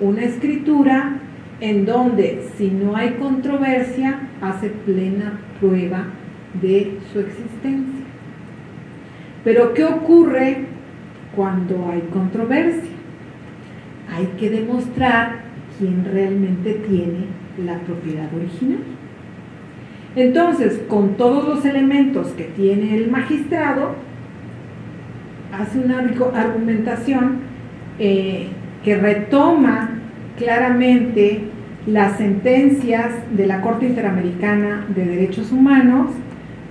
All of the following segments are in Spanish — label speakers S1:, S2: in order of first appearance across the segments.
S1: una escritura en donde si no hay controversia hace plena prueba de su existencia. Pero ¿qué ocurre cuando hay controversia? Hay que demostrar quién realmente tiene la propiedad original. Entonces, con todos los elementos que tiene el magistrado, hace una argumentación eh, que retoma claramente las sentencias de la Corte Interamericana de Derechos Humanos,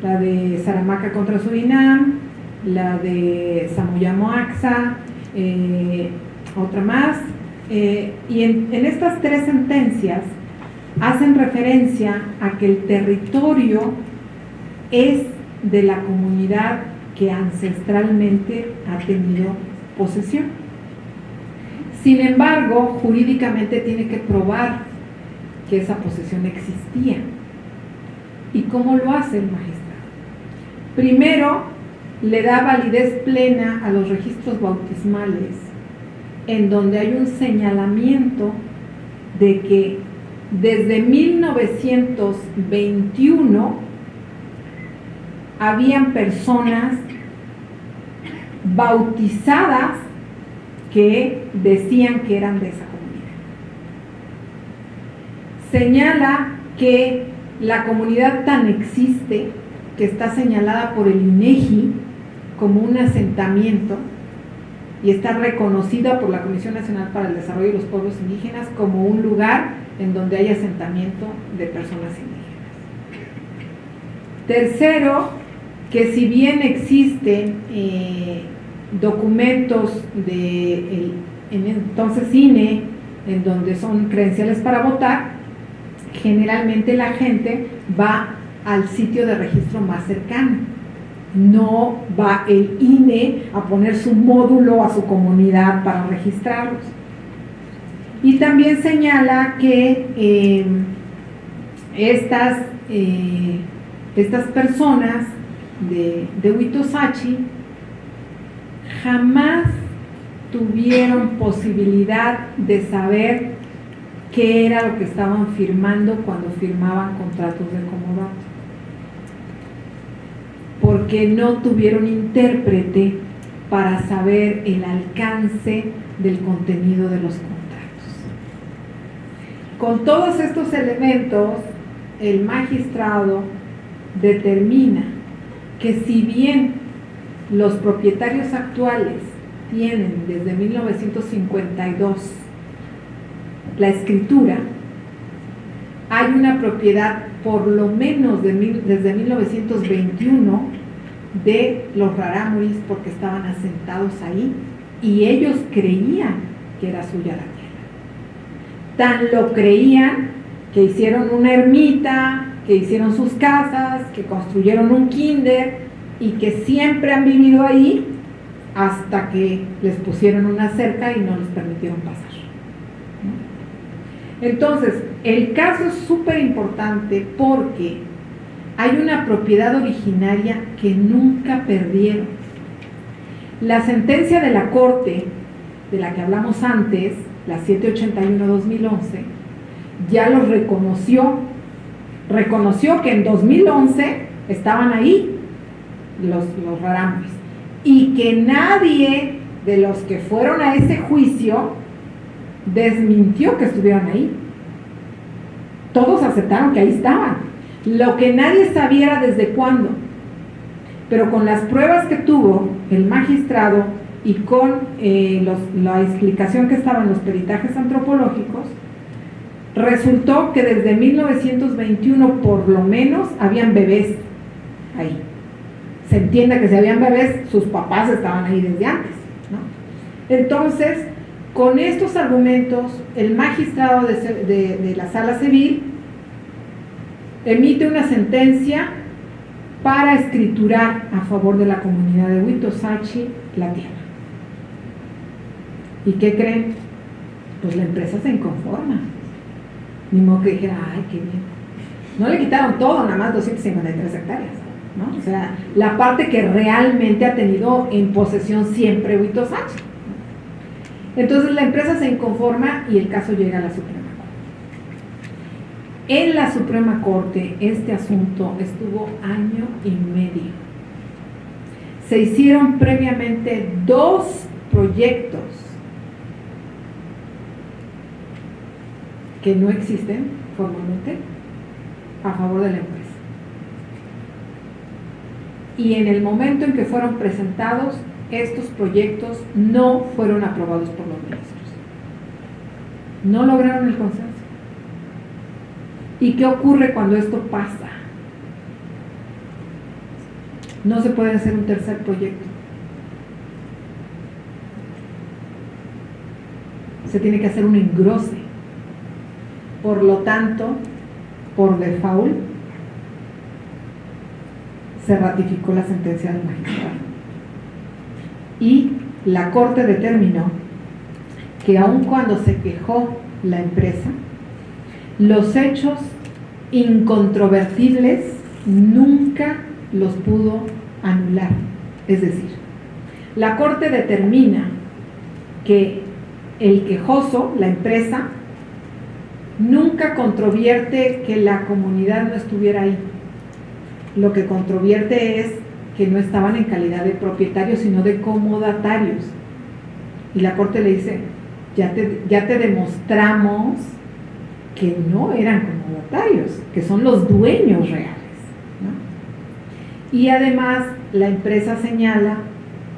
S1: la de Saramaca contra Surinam, la de Samoyamo Axa, eh, otra más, eh, y en, estas tres sentencias hacen referencia a que el territorio es de la comunidad que ancestralmente ha tenido posesión. Sin embargo, jurídicamente tiene que probar que esa posesión existía. ¿Y cómo lo hace el magistrado? Primero, le da validez plena a los registros bautismales en donde hay un señalamiento de que desde 1921 habían personas bautizadas que decían que eran de esa comunidad. Señala que la comunidad tan existe que está señalada por el INEGI como un asentamiento y está reconocida por la Comisión Nacional para el Desarrollo de los Pueblos Indígenas como un lugar en donde hay asentamiento de personas indígenas. Tercero, que si bien existen eh, documentos de en entonces INE, en donde son credenciales para votar, generalmente la gente va al sitio de registro más cercano no va el INE a poner su módulo a su comunidad para registrarlos. Y también señala que eh, estas, eh, estas personas de, de Huitosachi jamás tuvieron posibilidad de saber qué era lo que estaban firmando cuando firmaban contratos de comodato porque no tuvieron intérprete para saber el alcance del contenido de los contratos. Con todos estos elementos, el magistrado determina que si bien los propietarios actuales tienen desde 1952 la escritura, hay una propiedad por lo menos desde 1921 de los rarámuris porque estaban asentados ahí y ellos creían que era suya la tierra. Tan lo creían que hicieron una ermita, que hicieron sus casas, que construyeron un kinder y que siempre han vivido ahí hasta que les pusieron una cerca y no les permitieron pasar. Entonces, el caso es súper importante porque hay una propiedad originaria que nunca perdieron. La sentencia de la Corte, de la que hablamos antes, la 781-2011, ya los reconoció. Reconoció que en 2011 estaban ahí los, los y que nadie de los que fueron a ese juicio desmintió que estuvieran ahí. Todos aceptaron que ahí estaban. Lo que nadie sabía desde cuándo. Pero con las pruebas que tuvo el magistrado y con eh, la explicación que estaba en los peritajes antropológicos, resultó que desde 1921 por lo menos habían bebés ahí. Se entiende que si habían bebés, sus papás estaban ahí desde antes. Entonces, con estos argumentos, el magistrado de, la sala civil emite una sentencia para escriturar a favor de la comunidad de Huitosachi la tierra. ¿Y qué creen? Pues la empresa se inconforma. Ni modo que dijera, ay, qué bien. No le quitaron todo, nada más 253 hectáreas. O sea, la parte que realmente ha tenido en posesión siempre Huitosachi. Entonces la empresa se inconforma y el caso llega a la Suprema Corte. En la Suprema Corte este asunto estuvo año y medio. Se hicieron previamente dos proyectos que no existen formalmente a favor de la empresa. Y en el momento en que fueron presentados, estos proyectos no fueron aprobados por los ministros. No lograron el consenso. ¿Y qué ocurre cuando esto pasa? No se puede hacer un tercer proyecto. Se tiene que hacer un engrose. Por lo tanto, por default, se ratificó la sentencia del magistrado y la Corte determinó que aun cuando se quejó la empresa, los hechos incontrovertibles nunca los pudo anular. Es decir, la Corte determina que el quejoso, la empresa, nunca controvierte que la comunidad no estuviera ahí. Lo que controvierte es que no estaban en calidad de propietarios, sino de comodatarios. Y la corte le dice, ya te, ya te demostramos que no eran comodatarios, que son los dueños reales. Y además la empresa señala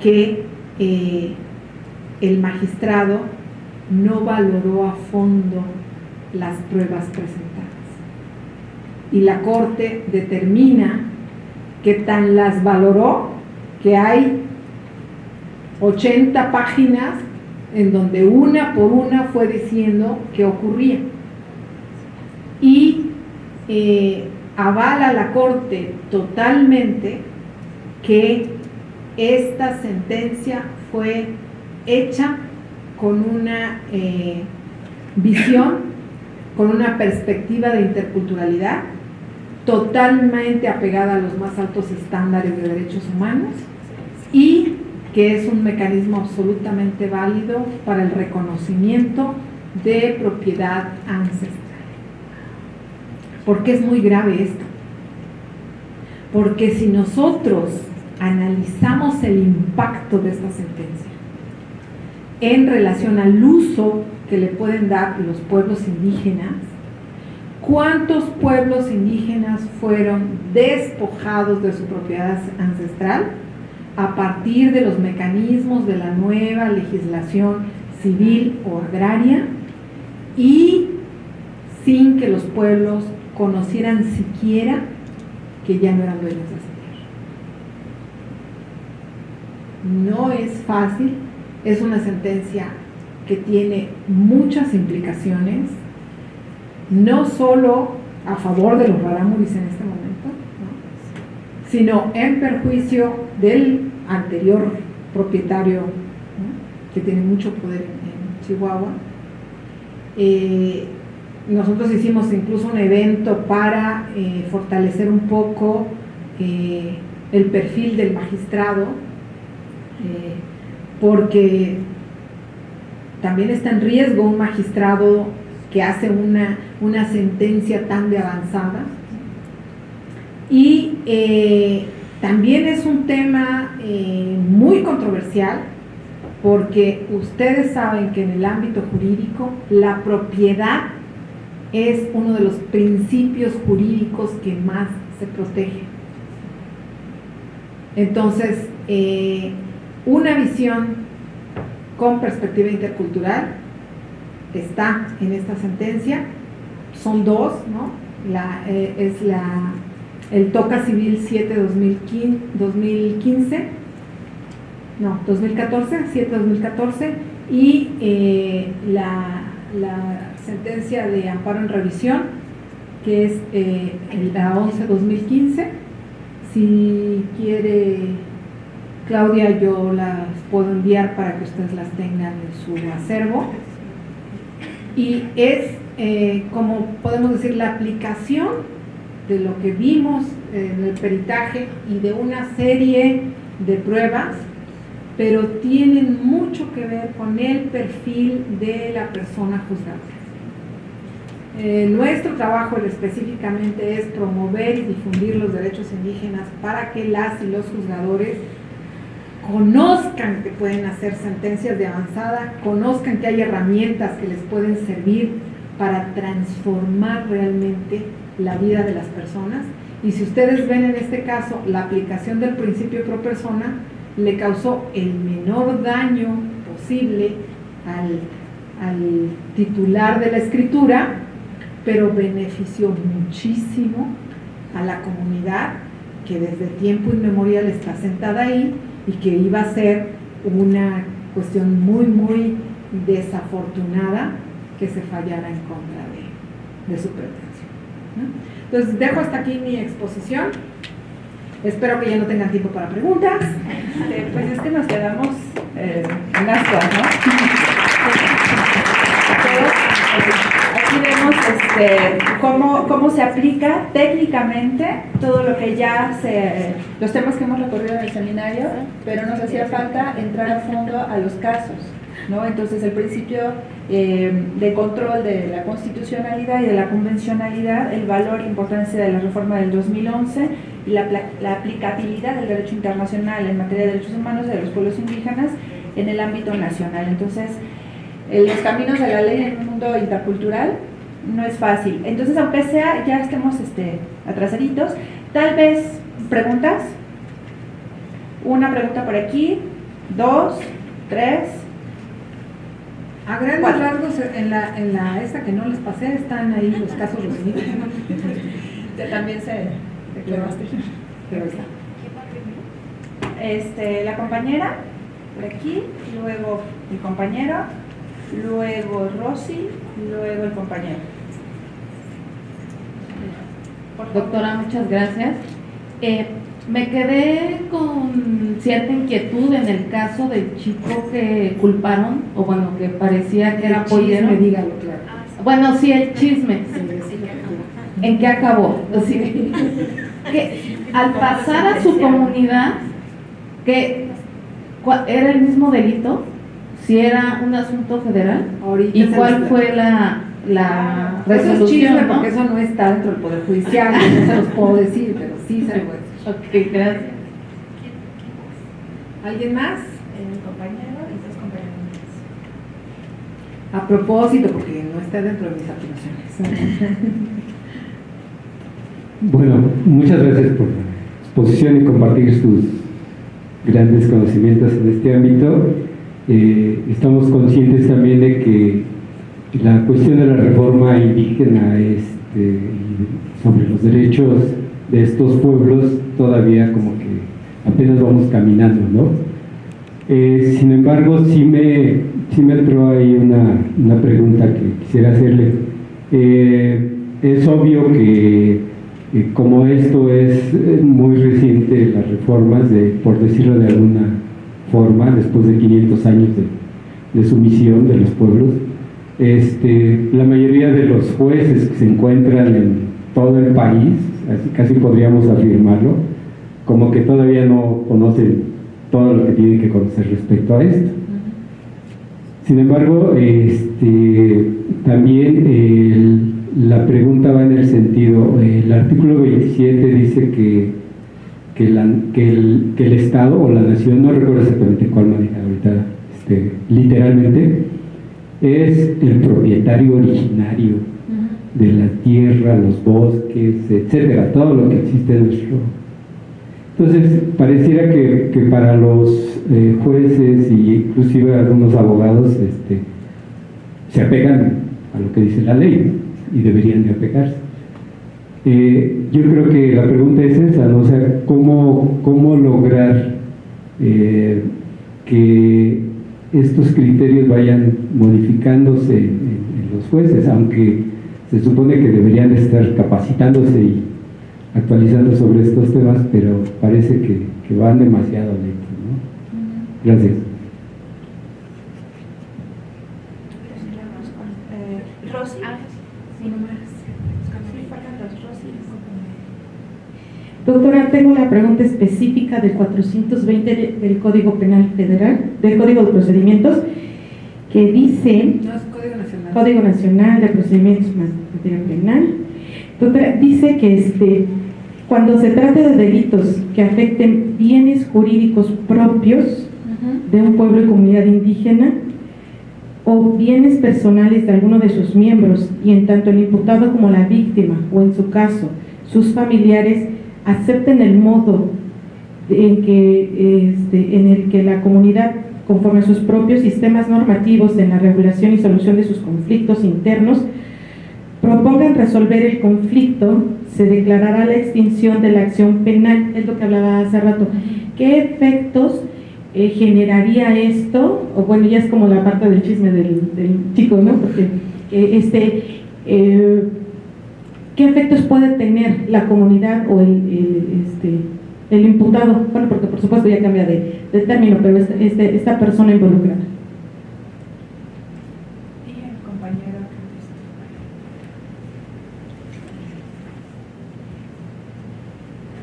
S1: que eh, el magistrado no valoró a fondo las pruebas presentadas. Y la corte determina que tan las valoró que hay 80 páginas en donde una por una fue diciendo qué ocurría. Y eh, avala la Corte totalmente que esta sentencia fue hecha con una eh, visión, con una perspectiva de interculturalidad totalmente apegada a los más altos estándares de derechos humanos y que es un mecanismo absolutamente válido para el reconocimiento de propiedad ancestral. ¿Por qué es muy grave esto? Porque si nosotros analizamos el impacto de esta sentencia en relación al uso que le pueden dar los pueblos indígenas, ¿Cuántos pueblos indígenas fueron despojados de su propiedad ancestral a partir de los mecanismos de la nueva legislación civil o agraria y sin que los pueblos conocieran siquiera que ya no eran dueños de esa tierra? No es fácil, es una sentencia que tiene muchas implicaciones no solo a favor de los rarámuris en este momento, sino en perjuicio del anterior propietario que tiene mucho poder en, Chihuahua. Eh, nosotros hicimos incluso un evento para eh, fortalecer un poco eh, el perfil del magistrado, porque también está en riesgo un magistrado que hace una, una sentencia tan de avanzada. Y eh, también es un tema eh, muy controversial porque ustedes saben que en el ámbito jurídico la propiedad es uno de los principios jurídicos que más se protege. Entonces, eh, una visión con perspectiva intercultural está en esta sentencia, son dos, ¿no? La, eh, es la, el TOCA Civil 7 2015, no, 2014, 7 2014, y eh, la, la, sentencia de amparo en revisión, que es eh, la 11 2015. Si quiere Claudia, yo las puedo enviar para que ustedes las tengan en su acervo y es, eh, como podemos decir, la aplicación de lo que vimos en el peritaje y de una serie de pruebas pero tienen mucho que ver con el perfil de la persona juzgada. Eh, nuestro trabajo específicamente es promover y difundir los derechos indígenas para que las y los juzgadores conozcan que pueden hacer sentencias de avanzada, conozcan que hay herramientas que les pueden servir para transformar realmente la vida de las personas. Y si ustedes ven en este caso la aplicación del principio pro persona, le causó el menor daño posible al, al titular de la escritura, pero benefició muchísimo a la comunidad que desde tiempo inmemorial está sentada ahí y que iba a ser una cuestión muy, muy desafortunada que se fallara en contra de, su pretensión. Entonces, dejo hasta aquí mi exposición. Espero que ya no tengan tiempo para preguntas.
S2: Eh, pues es que nos quedamos eh, en ascuas, ¿no? aquí vemos este, cómo, cómo se aplica técnicamente todo lo que ya se, los temas que hemos recorrido en el seminario, pero nos hacía falta entrar a fondo a los casos. ¿no? Entonces el principio eh, de control de la constitucionalidad y de la convencionalidad, el valor e importancia de la reforma del 2011 y la, la aplicabilidad del derecho internacional en materia de derechos humanos de los pueblos indígenas en el ámbito nacional. Entonces, los caminos de la ley en un mundo intercultural no es fácil. Entonces, aunque sea, ya estemos este, atrasaditos, tal vez preguntas. Una pregunta por aquí, dos, tres.
S1: A grandes rasgos, en la, en la esta que no les pasé, están ahí los casos resumidos.
S2: También se Pero está. Este, la compañera, por aquí, luego el compañero, luego Rosy, luego el compañero.
S3: Doctora, muchas gracias. Eh, me quedé con cierta inquietud en el caso del chico que culparon, o bueno, que parecía que era pollero.
S1: dígalo, claro.
S3: Bueno, sí, el chisme. ¿En qué acabó? que al pasar a su comunidad, que era el mismo delito, si era un asunto federal, ¿y cuál fue la, la resolución?
S1: Eso porque eso no está dentro del Poder Judicial, no se los puedo decir, pero sí se lo puedo decir.
S3: Ok, gracias.
S1: ¿Alguien más?
S2: El compañero y dos compañeros.
S1: A propósito, porque no está dentro de mis atribuciones.
S4: Bueno, muchas gracias por la exposición y compartir sus grandes conocimientos en este ámbito. Eh, estamos conscientes también de que la cuestión de la reforma indígena este, sobre los derechos de estos pueblos todavía como que apenas vamos caminando, ¿no? Eh, sin embargo, sí me, sí me entró ahí una, una pregunta que quisiera hacerle. Eh, es obvio que como esto es muy reciente, las reformas, de, por decirlo de alguna forma, después de 500 años de, de sumisión de los pueblos, este, la mayoría de los jueces que se encuentran en todo el país, casi podríamos afirmarlo, como que todavía no conocen todo lo que tienen que conocer respecto a esto. Sin embargo, este, también el, la pregunta va en el sentido, el artículo 27 dice que, que, el, que, el, Estado o la nación, no recuerdo exactamente cuál manera ahorita, este, literalmente, es el propietario originario de la tierra, los bosques, etcétera, todo lo que existe en nuestro. Entonces, pareciera que, que para los eh, jueces e inclusive algunos abogados este, se apegan a lo que dice la ley y deberían de apegarse. Eh, yo creo que la pregunta es esa, ¿no? o sea, ¿cómo, cómo lograr eh, que estos criterios vayan modificándose en, los jueces, aunque se supone que deberían estar capacitándose y actualizando sobre estos temas, pero parece que, que van demasiado lento. ¿no? Gracias.
S5: Doctora, tengo una pregunta específica del 420 del Código Penal Federal, del Código de Procedimientos, que dice...
S1: No, es Código Nacional.
S5: Código Nacional de Procedimientos Materia Penal. Doctora, dice que este, cuando se trate de delitos que afecten bienes jurídicos propios de un pueblo y comunidad indígena, o bienes personales de alguno de sus miembros, y en tanto el imputado como la víctima, o en su caso, sus familiares, acepten el modo en, que, este, en el que la comunidad, conforme a sus propios sistemas normativos en la regulación y solución de sus conflictos internos, propongan resolver el conflicto, se declarará la extinción de la acción penal, es lo que hablaba hace rato. ¿Qué efectos eh, generaría esto? Bueno, ya es como la parte del chisme del, chico, ¿no? Porque eh, este... Eh, ¿Qué efectos puede tener la comunidad o el, este, el imputado? Bueno, porque por supuesto ya cambia de, término, pero este, este, esta persona involucrada.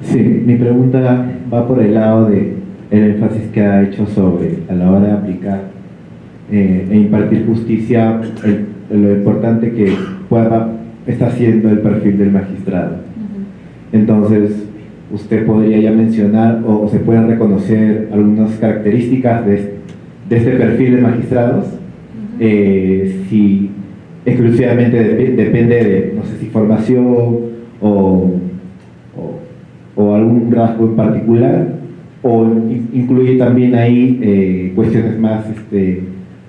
S6: Sí, mi pregunta va por el lado de el énfasis que ha hecho sobre a la hora de aplicar eh, e impartir justicia, lo importante que pueda está haciendo el perfil del magistrado. Entonces, usted podría ya mencionar o se pueden reconocer algunas características de, este perfil de magistrados, eh, si exclusivamente depende de, no sé si formación o, o, algún rasgo en particular, o incluye también ahí eh, cuestiones más este,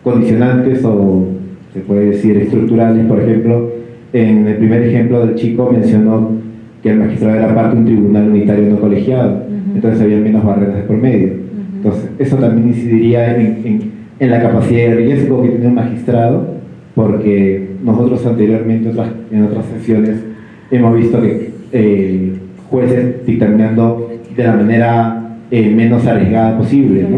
S6: condicionantes o se puede decir estructurales, por ejemplo, en el primer ejemplo del chico mencionó que el magistrado era parte de un tribunal unitario no colegiado, entonces había menos barreras de por medio. Entonces, eso también incidiría en, en, la capacidad de riesgo que tiene un magistrado, porque nosotros anteriormente en otras sesiones hemos visto que eh, jueces dictaminando de la manera eh, menos arriesgada posible. ¿no?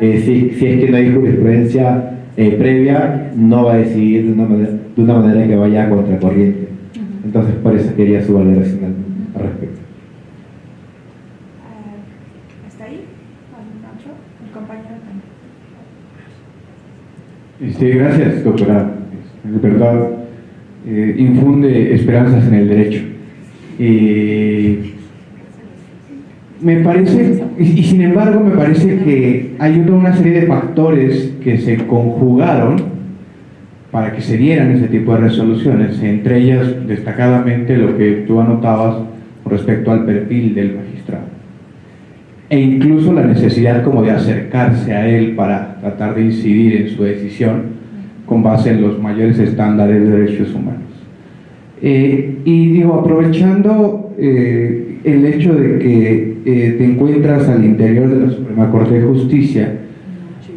S6: Eh, si, si, es que no hay jurisprudencia previa, no va a decidir de una manera de una manera que vaya a contracorriente. Entonces, por eso quería su valoración al, respecto.
S2: Eh, ¿Está ahí? ¿El compañero
S7: Este, gracias, doctora. De verdad, eh, infunde esperanzas en el derecho. Me parece, y, sin embargo, me parece que hay una serie de factores que se conjugaron para que se dieran ese tipo de resoluciones, entre ellas destacadamente lo que tú anotabas respecto al perfil del magistrado e incluso la necesidad como de acercarse a él para tratar de incidir en su decisión con base en los mayores estándares de derechos humanos. Eh, y digo, aprovechando eh, el hecho de que eh, te encuentras al interior de la Suprema Corte de Justicia,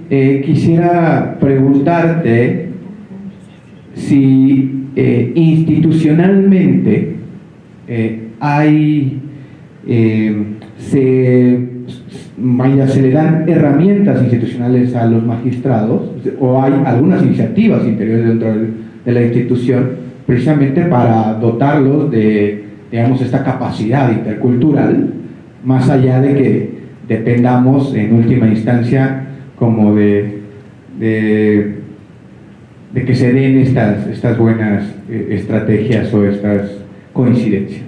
S7: quisiera preguntarte si eh, institucionalmente eh, hay, eh, se, se le dan herramientas institucionales a los magistrados o hay algunas iniciativas interiores dentro de la institución precisamente para dotarlos de digamos, esta capacidad intercultural, más allá de que dependamos en última instancia como de, de de que se den estas, estas buenas eh, estrategias o estas coincidencias.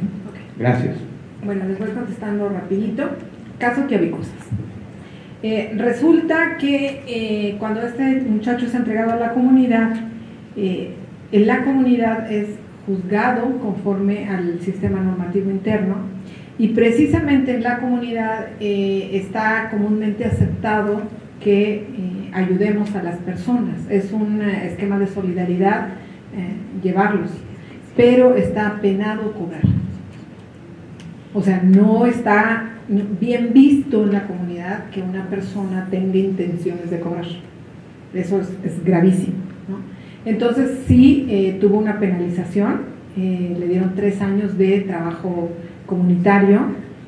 S7: Gracias.
S1: Bueno, les voy contestando rapidito. Caso que Eh, resulta que eh, cuando este muchacho es entregado a la comunidad, eh, en la comunidad es juzgado conforme al sistema normativo interno y precisamente en la comunidad está comúnmente aceptado que eh, ayudemos a las personas. Es un eh, esquema de solidaridad eh, llevarlos, pero está penado cobrar. O sea, no está bien visto en la comunidad que una persona tenga intenciones de cobrar. Eso es, gravísimo. Entonces sí tuvo una penalización, le dieron tres años de trabajo comunitario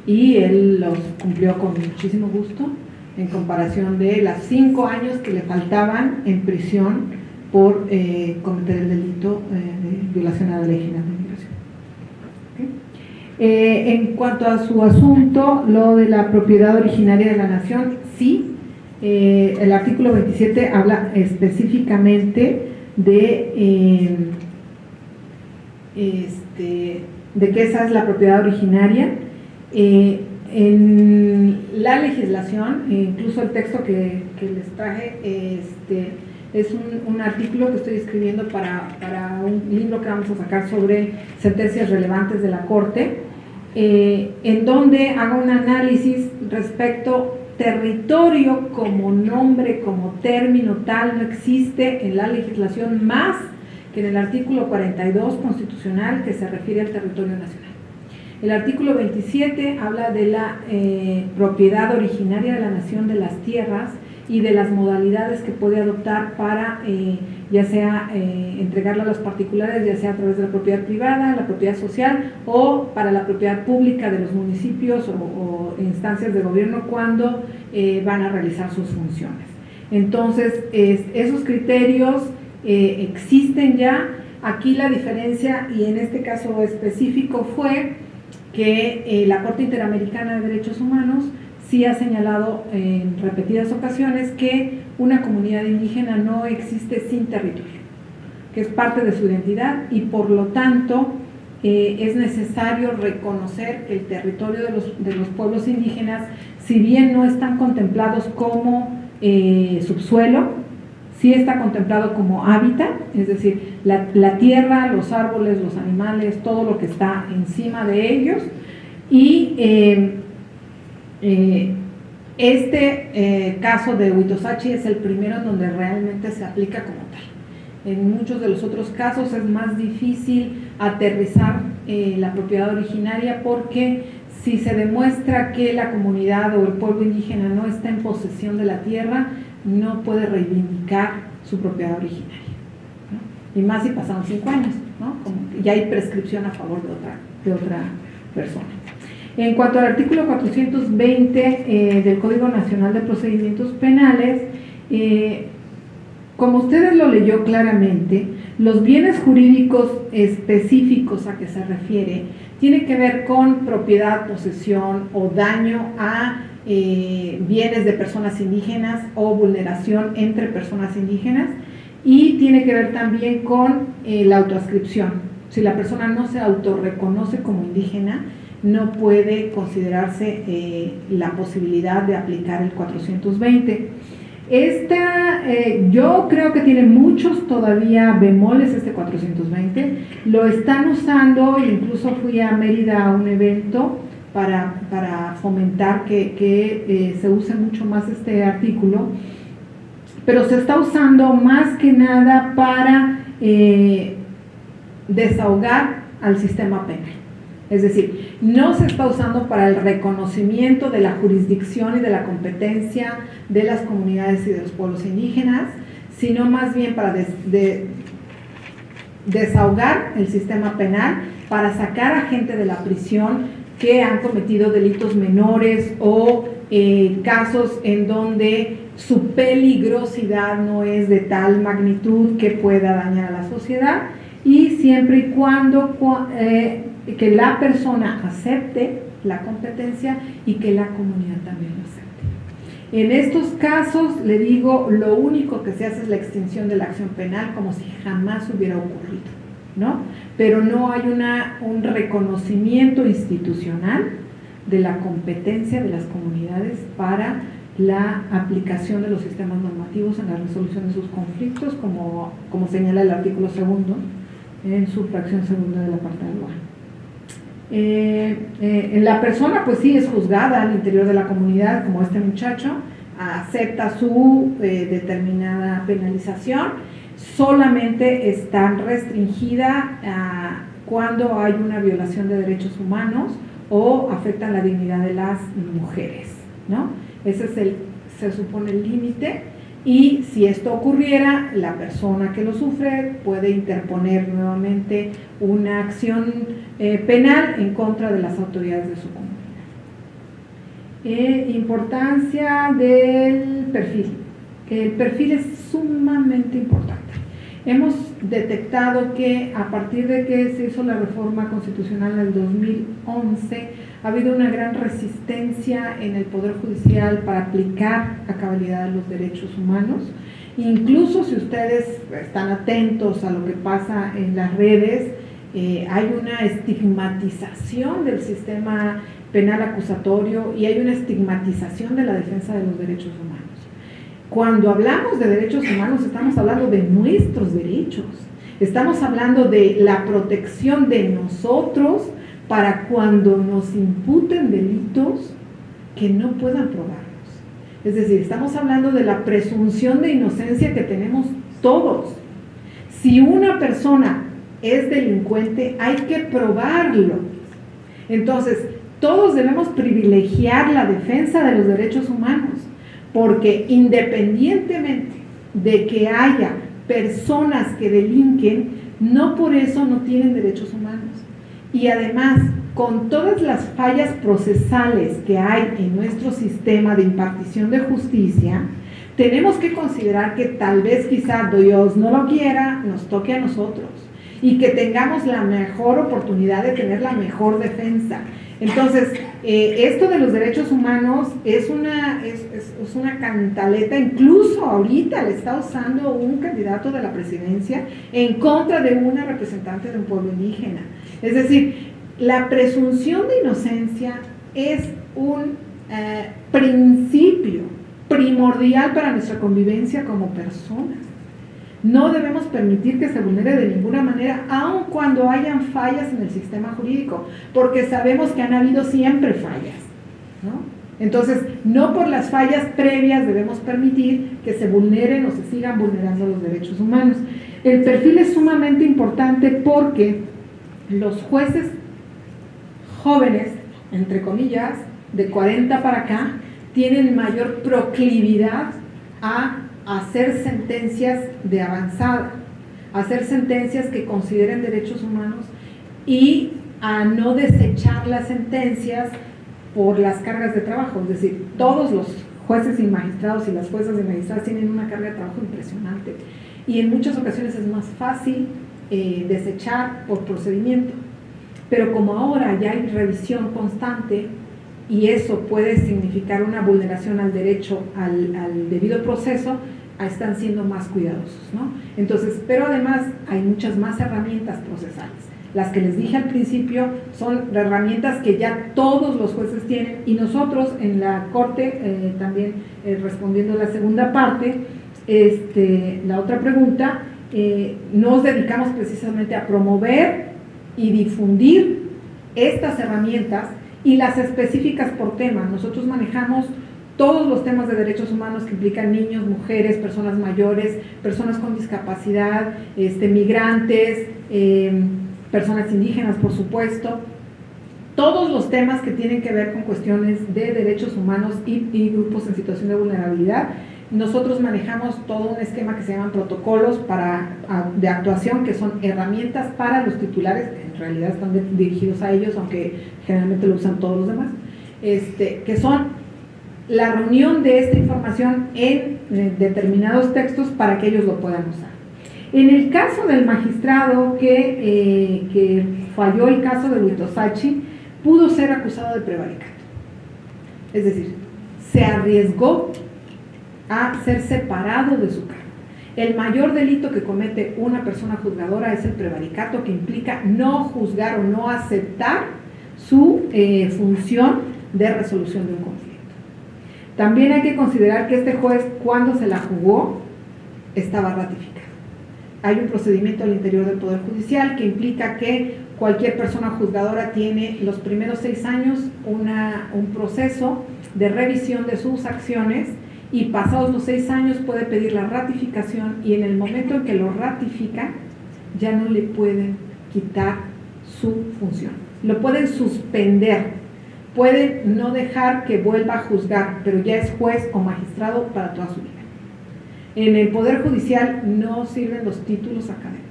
S1: y él los cumplió con muchísimo gusto en comparación de las cinco años que le faltaban en prisión por eh, cometer el delito eh, de violación a la ley general de migración. Eh, en cuanto a su asunto, lo de la propiedad originaria de la nación, sí, el artículo 27 habla específicamente de, este, de que esa es la propiedad originaria. en la legislación, incluso el texto que, les traje, este, es un, artículo que estoy escribiendo para, para, un libro que vamos a sacar sobre sentencias relevantes de la Corte, eh, en donde hago un análisis respecto territorio como nombre, como término tal, no existe en la legislación más que en el artículo 42 constitucional que se refiere al territorio nacional. El artículo 27 habla de la eh, propiedad originaria de la nación de las tierras y de las modalidades que puede adoptar para eh, ya sea eh, entregarla a los particulares, ya sea a través de la propiedad privada, la propiedad social o para la propiedad pública de los municipios o, instancias de gobierno cuando eh, van a realizar sus funciones. Entonces, esos criterios existen ya. Aquí la diferencia, y en este caso específico, fue que la Corte Interamericana de Derechos Humanos sí ha señalado en repetidas ocasiones que una comunidad indígena no existe sin territorio, que es parte de su identidad y por lo tanto eh, es necesario reconocer que el territorio de los, de los, pueblos indígenas, si bien no están contemplados como eh, subsuelo, sí está contemplado como hábitat, es decir, la, tierra, los árboles, los animales, todo lo que está encima de ellos, y eh, eh, este eh, caso de Huitosachi es el primero en donde realmente se aplica como tal. En muchos de los otros casos es más difícil aterrizar la propiedad originaria porque si se demuestra que la comunidad o el pueblo indígena no está en posesión de la tierra, no puede reivindicar su propiedad originaria. Y más si pasaron cinco años, ¿no? ya hay prescripción a favor de otra, de otra persona. En cuanto al artículo 420 eh, del Código Nacional de Procedimientos Penales, eh, como ustedes lo leyó claramente, los bienes jurídicos específicos a que se refiere tiene que ver con propiedad, posesión o daño a eh, bienes de personas indígenas o vulneración entre personas indígenas y tiene que ver también con la autoascripción. Si la persona no se autorreconoce como indígena, no puede considerarse eh, la posibilidad de aplicar el 420. Esta, eh, yo creo que tiene muchos todavía bemoles este 420, lo están usando, incluso fui a Mérida a un evento para, fomentar que, eh, se use mucho más este artículo, pero se está usando más que nada para desahogar al sistema penal. Es decir, no se está usando para el reconocimiento de la jurisdicción y de la competencia de las comunidades y de los pueblos indígenas, sino más bien para desahogar el sistema penal, para sacar a gente de la prisión que han cometido delitos menores o eh, casos en donde su peligrosidad no es de tal magnitud que pueda dañar a la sociedad y siempre y cuando eh, que la persona acepte la competencia y que la comunidad también lo acepte. En estos casos, le digo, lo único que se hace es la extinción de la acción penal como si jamás hubiera ocurrido, ¿no? Pero no hay una, un reconocimiento institucional de la competencia de las comunidades para la aplicación de los sistemas normativos en la resolución de sus conflictos, como, como señala el artículo segundo en su fracción segunda de la parte del eh, eh, la persona pues sí es juzgada al interior de la comunidad, como este muchacho, acepta su eh, determinada penalización, solamente está restringida ah, cuando hay una violación de derechos humanos o afecta la dignidad de las mujeres, ¿no? Ese es el, se supone el límite y si esto ocurriera, la persona que lo sufre puede interponer nuevamente una acción eh, penal en contra de las autoridades de su comunidad. Eh, importancia del perfil. El perfil es sumamente importante. Hemos detectado que a partir de que se hizo la reforma constitucional en el 2011, ha habido una gran resistencia en el Poder Judicial para aplicar a cabalidad los derechos humanos. Incluso si ustedes están atentos a lo que pasa en las redes, eh, hay una estigmatización del sistema penal acusatorio y hay una estigmatización de la defensa de los derechos humanos. Cuando hablamos de derechos humanos estamos hablando de nuestros derechos, estamos hablando de la protección de nosotros para cuando nos imputen delitos que no puedan probarnos. Es decir, estamos hablando de la presunción de inocencia que tenemos todos. Si una persona es delincuente, hay que probarlo. Entonces, todos debemos privilegiar la defensa de los derechos humanos, porque independientemente de que haya personas que delinquen, no por eso no tienen derechos humanos. Y además, con todas las fallas procesales que hay en nuestro sistema de impartición de justicia, tenemos que considerar que tal vez quizá Dios no lo quiera, nos toque a nosotros y que tengamos la mejor oportunidad de tener la mejor defensa. Entonces, eh, esto de los derechos humanos es una, es, una cantaleta, incluso ahorita le está usando un candidato de la presidencia en contra de una representante de un pueblo indígena. Es decir, la presunción de inocencia es un eh, principio primordial para nuestra convivencia como personas. No debemos permitir que se vulnere de ninguna manera, aun cuando hayan fallas en el sistema jurídico, porque sabemos que han habido siempre fallas. Entonces, no por las fallas previas debemos permitir que se vulneren o se sigan vulnerando los derechos humanos. El perfil es sumamente importante porque los jueces jóvenes, entre comillas, de 40 para acá, tienen mayor proclividad a hacer sentencias de avanzada, hacer sentencias que consideren derechos humanos y a no desechar las sentencias por las cargas de trabajo. Es decir, todos los jueces y magistrados y las juezas y magistradas tienen una carga de trabajo impresionante y en muchas ocasiones es más fácil eh, desechar por procedimiento. Pero como ahora ya hay revisión constante y eso puede significar una vulneración al derecho al, debido proceso, están siendo más cuidadosos, ¿no? Entonces, pero además hay muchas más herramientas procesales. Las que les dije al principio son herramientas que ya todos los jueces tienen y nosotros en la Corte, eh, también eh, respondiendo a la segunda parte, este, la otra pregunta, eh, nos dedicamos precisamente a promover y difundir estas herramientas y las específicas por tema. Nosotros manejamos todos los temas de derechos humanos que implican niños, mujeres, personas mayores, personas con discapacidad, este, migrantes, em, personas indígenas, por supuesto. Todos los temas que tienen que ver con cuestiones de derechos humanos y, y grupos en situación de vulnerabilidad nosotros manejamos todo un esquema que se llaman protocolos para, de actuación, que son herramientas para los titulares, en realidad están dirigidos a ellos, aunque generalmente lo usan todos los demás, este, que son la reunión de esta información en eh, determinados textos para que ellos lo puedan usar. En el caso del magistrado que, eh, que falló el caso de Huitosachi, pudo ser acusado de prevaricato. Es decir, se arriesgó a ser separado de su cargo. El mayor delito que comete una persona juzgadora es el prevaricato, que implica no juzgar o no aceptar su eh, función de resolución de un conflicto. También hay que considerar que este juez, cuando se la jugó, estaba ratificado. Hay un procedimiento al interior del Poder Judicial que implica que cualquier persona juzgadora tiene los primeros seis años un proceso de revisión de sus acciones y pasados los seis años puede pedir la ratificación y en el momento en que lo ratifica ya no le pueden quitar su función. Lo pueden suspender, pueden no dejar que vuelva a juzgar, pero ya es juez o magistrado para toda su vida. En el Poder Judicial no sirven los títulos académicos.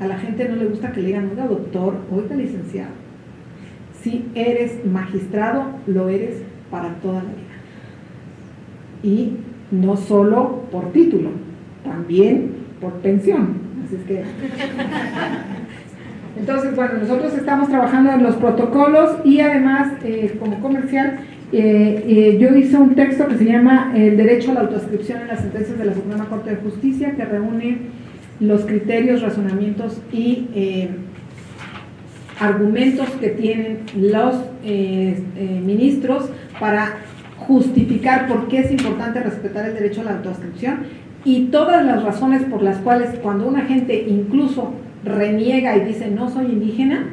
S1: A la gente no le gusta que le digan, oiga doctor, oiga licenciado. Si eres magistrado, lo eres para toda la vida y no solo por título, también por pensión. Así es que... Entonces, bueno, nosotros estamos trabajando en los protocolos y además, eh, como comercial, eh, eh, yo hice un texto que se llama El derecho a la autoascripción en las sentencias de la Suprema Corte de Justicia, que reúne los criterios, razonamientos y argumentos que tienen los ministros para justificar por qué es importante respetar el derecho a la autoascripción y todas las razones por las cuales cuando una gente incluso reniega y dice no soy indígena,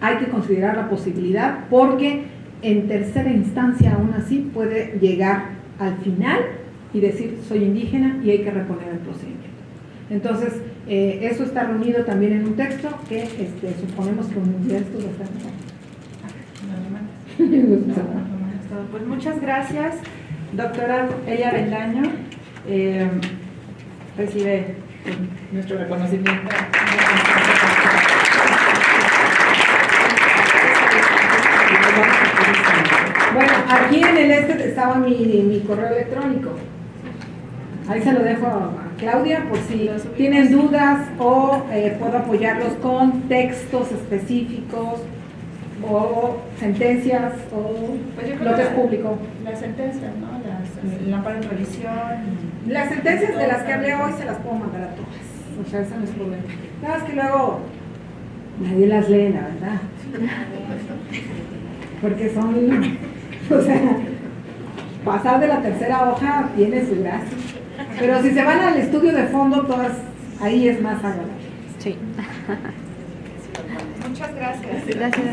S1: hay que considerar la posibilidad porque en tercera instancia aún así puede llegar al final y decir soy indígena y hay que reponer el procedimiento. Entonces, eh, eso está reunido también en un texto que este, suponemos que un esto va a estar
S2: Pues muchas gracias, doctora Ella Bendaño. Eh, recibe nuestro reconocimiento.
S1: Bueno, aquí en el este estaba mi, mi correo electrónico. Ahí se lo dejo a Claudia por si tienen dudas o eh, puedo apoyarlos con textos específicos o sentencias o
S2: Pues
S1: lo que es público.
S2: Las sentencias, ¿no? Las, el amparo en revisión.
S1: Las sentencias de las que hablé hoy se las puedo mandar a todas. O sea, eso no es problema. Nada más que luego nadie las lee, la verdad. Porque son, o sea, pasar de la tercera hoja tiene su gracia. Pero si se van al estudio de fondo, todas, ahí es más agradable.
S8: Sí.
S2: Muchas gracias.
S8: Gracias.